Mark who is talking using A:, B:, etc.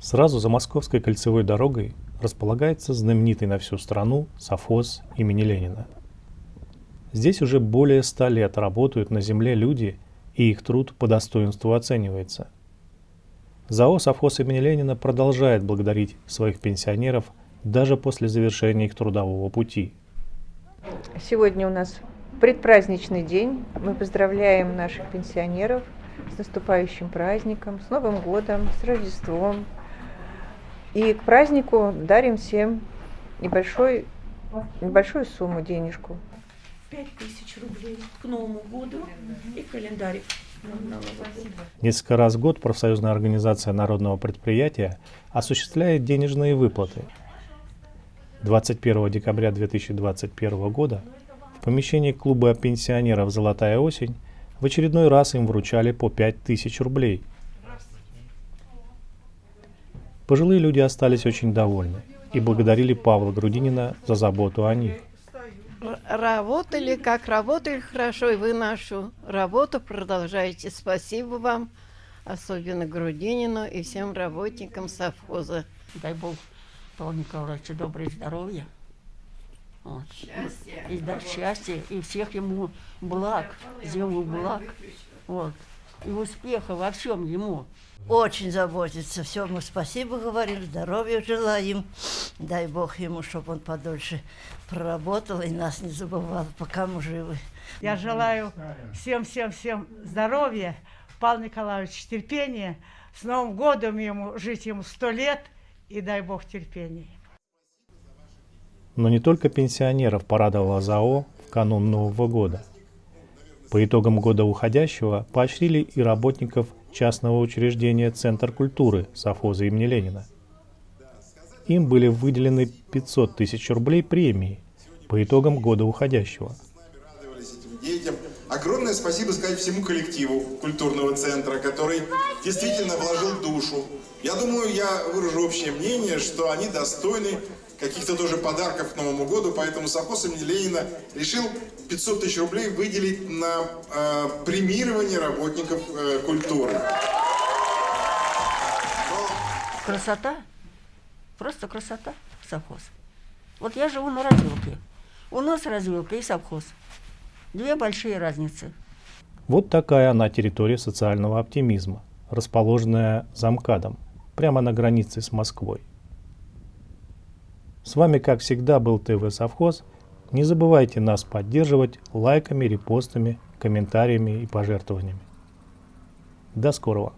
A: Сразу за Московской кольцевой дорогой располагается знаменитый на всю страну совхоз имени Ленина. Здесь уже более ста лет работают на земле люди, и их труд по достоинству оценивается. ЗАО «Совхоз имени Ленина» продолжает благодарить своих пенсионеров даже после завершения их трудового пути.
B: Сегодня у нас предпраздничный день. Мы поздравляем наших пенсионеров с наступающим праздником, с Новым годом, с Рождеством. И к празднику дарим всем небольшой, небольшую сумму, денежку.
C: 5000 рублей к Новому году и календарик.
A: Несколько раз в год профсоюзная организация народного предприятия осуществляет денежные выплаты. 21 декабря 2021 года в помещении клуба пенсионеров «Золотая осень» в очередной раз им вручали по 5000 рублей. Пожилые люди остались очень довольны и благодарили Павла Грудинина за заботу о них.
D: Работали, как работали хорошо, и вы нашу работу продолжаете. Спасибо вам, особенно Грудинину и всем работникам совхоза.
C: Дай Бог Павлу Николаевичу доброе здоровье. Вот.
D: Счастья.
C: И да, счастья, и всех ему благ, ему благ. Вот. И успеха во всем ему.
E: Очень заботится. Все, мы спасибо говорим, здоровья желаем. Дай Бог ему, чтобы он подольше проработал и нас не забывал, пока мы живы.
F: Я желаю всем-всем-всем здоровья, Павел Николаевич терпения, с Новым годом ему, жить ему сто лет, и дай Бог терпения.
A: Но не только пенсионеров порадовала ЗАО в канун Нового года. По итогам года уходящего поощрили и работников частного учреждения «Центр культуры» совхоза имени Ленина. Им были выделены 500 тысяч рублей премии по итогам года уходящего.
G: Огромное спасибо сказать всему коллективу культурного центра, который действительно вложил душу. Я думаю, я выражу общее мнение, что они достойны каких-то тоже подарков к Новому году, поэтому совхоз имени Ленина решил 500 тысяч рублей выделить на э, премирование работников э, культуры.
C: Красота, просто красота совхоз. Вот я живу на развилке. У нас развилка и совхоз. Две большие разницы.
A: Вот такая она территория социального оптимизма, расположенная за МКАДом, прямо на границе с Москвой. С вами, как всегда, был ТВ Совхоз. Не забывайте нас поддерживать лайками, репостами, комментариями и пожертвованиями. До скорого!